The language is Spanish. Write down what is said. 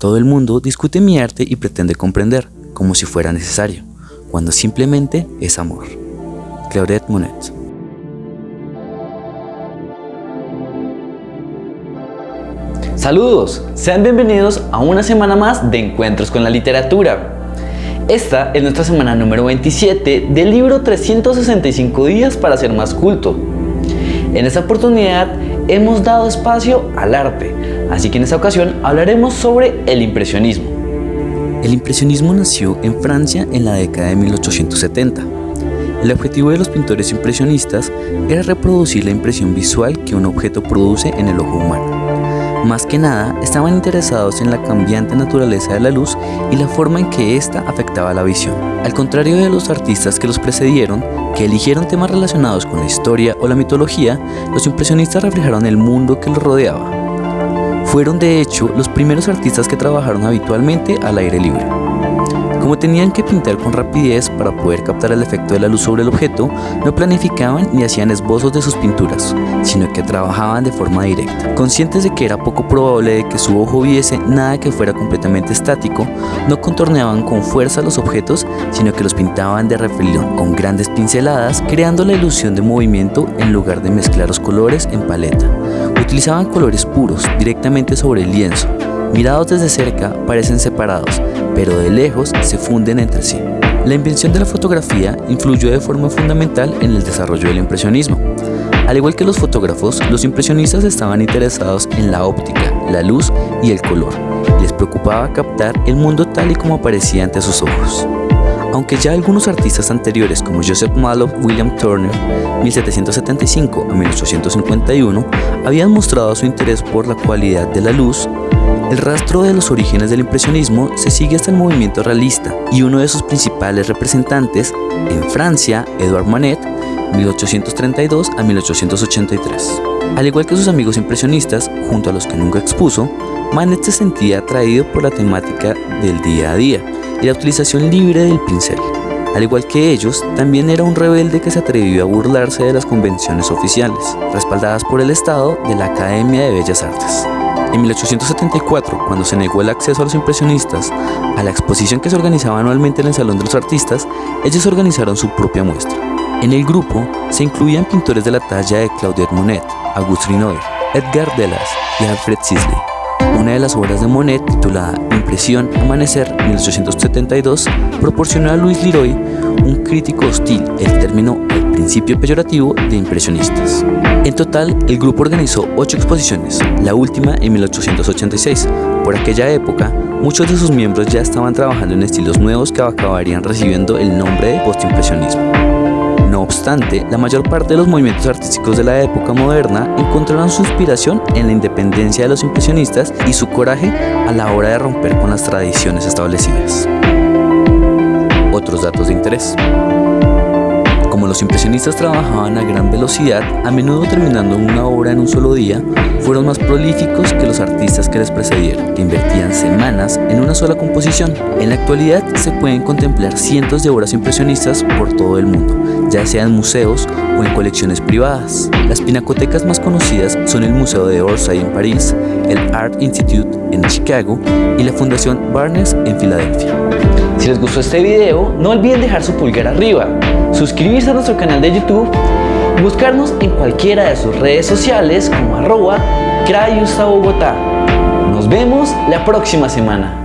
Todo el mundo discute mi arte y pretende comprender, como si fuera necesario, cuando simplemente es amor. Claudette Monet Saludos, sean bienvenidos a una semana más de Encuentros con la Literatura. Esta es nuestra semana número 27 del libro 365 días para ser más culto. En esta oportunidad hemos dado espacio al arte, así que en esta ocasión hablaremos sobre el impresionismo. El impresionismo nació en Francia en la década de 1870. El objetivo de los pintores impresionistas era reproducir la impresión visual que un objeto produce en el ojo humano. Más que nada, estaban interesados en la cambiante naturaleza de la luz y la forma en que ésta afectaba la visión. Al contrario de los artistas que los precedieron, que eligieron temas relacionados con la historia o la mitología, los impresionistas reflejaron el mundo que los rodeaba. Fueron de hecho los primeros artistas que trabajaron habitualmente al aire libre. Como tenían que pintar con rapidez para poder captar el efecto de la luz sobre el objeto, no planificaban ni hacían esbozos de sus pinturas, sino que trabajaban de forma directa. Conscientes de que era poco probable de que su ojo viese nada que fuera completamente estático, no contorneaban con fuerza los objetos, sino que los pintaban de refilón con grandes pinceladas, creando la ilusión de movimiento en lugar de mezclar los colores en paleta. Utilizaban colores puros directamente sobre el lienzo, Mirados desde cerca parecen separados, pero de lejos se funden entre sí. La invención de la fotografía influyó de forma fundamental en el desarrollo del impresionismo. Al igual que los fotógrafos, los impresionistas estaban interesados en la óptica, la luz y el color. Les preocupaba captar el mundo tal y como aparecía ante sus ojos. Aunque ya algunos artistas anteriores como Joseph Mallow, William Turner, 1775 a 1851, habían mostrado su interés por la cualidad de la luz, el rastro de los orígenes del impresionismo se sigue hasta el movimiento realista y uno de sus principales representantes, en Francia, Edouard Manet, 1832 a 1883. Al igual que sus amigos impresionistas, junto a los que nunca expuso, Manet se sentía atraído por la temática del día a día y la utilización libre del pincel. Al igual que ellos, también era un rebelde que se atrevió a burlarse de las convenciones oficiales, respaldadas por el Estado de la Academia de Bellas Artes. En 1874, cuando se negó el acceso a los impresionistas a la exposición que se organizaba anualmente en el Salón de los Artistas, ellos organizaron su propia muestra. En el grupo se incluían pintores de la talla de Claudette Monet, Auguste Renoir, Edgar Delas y Alfred Sisley. Una de las obras de Monet, titulada Impresión Amanecer 1872, proporcionó a Louis Leroy, un crítico hostil, el término principio peyorativo de impresionistas. En total, el grupo organizó ocho exposiciones, la última en 1886. Por aquella época, muchos de sus miembros ya estaban trabajando en estilos nuevos que acabarían recibiendo el nombre de postimpresionismo. No obstante, la mayor parte de los movimientos artísticos de la época moderna encontraron su inspiración en la independencia de los impresionistas y su coraje a la hora de romper con las tradiciones establecidas. Otros datos de interés. Los impresionistas trabajaban a gran velocidad, a menudo terminando una obra en un solo día, fueron más prolíficos que los artistas que les precedieron, que invertían semanas en una sola composición. En la actualidad se pueden contemplar cientos de obras impresionistas por todo el mundo, ya sea en museos o en colecciones privadas. Las pinacotecas más conocidas son el Museo de Orsay en París, el Art Institute en Chicago y la Fundación Barnes en Filadelfia. Si les gustó este video, no olviden dejar su pulgar arriba, suscribirse a nuestro canal de YouTube, buscarnos en cualquiera de sus redes sociales como arroba Bogotá. Nos vemos la próxima semana.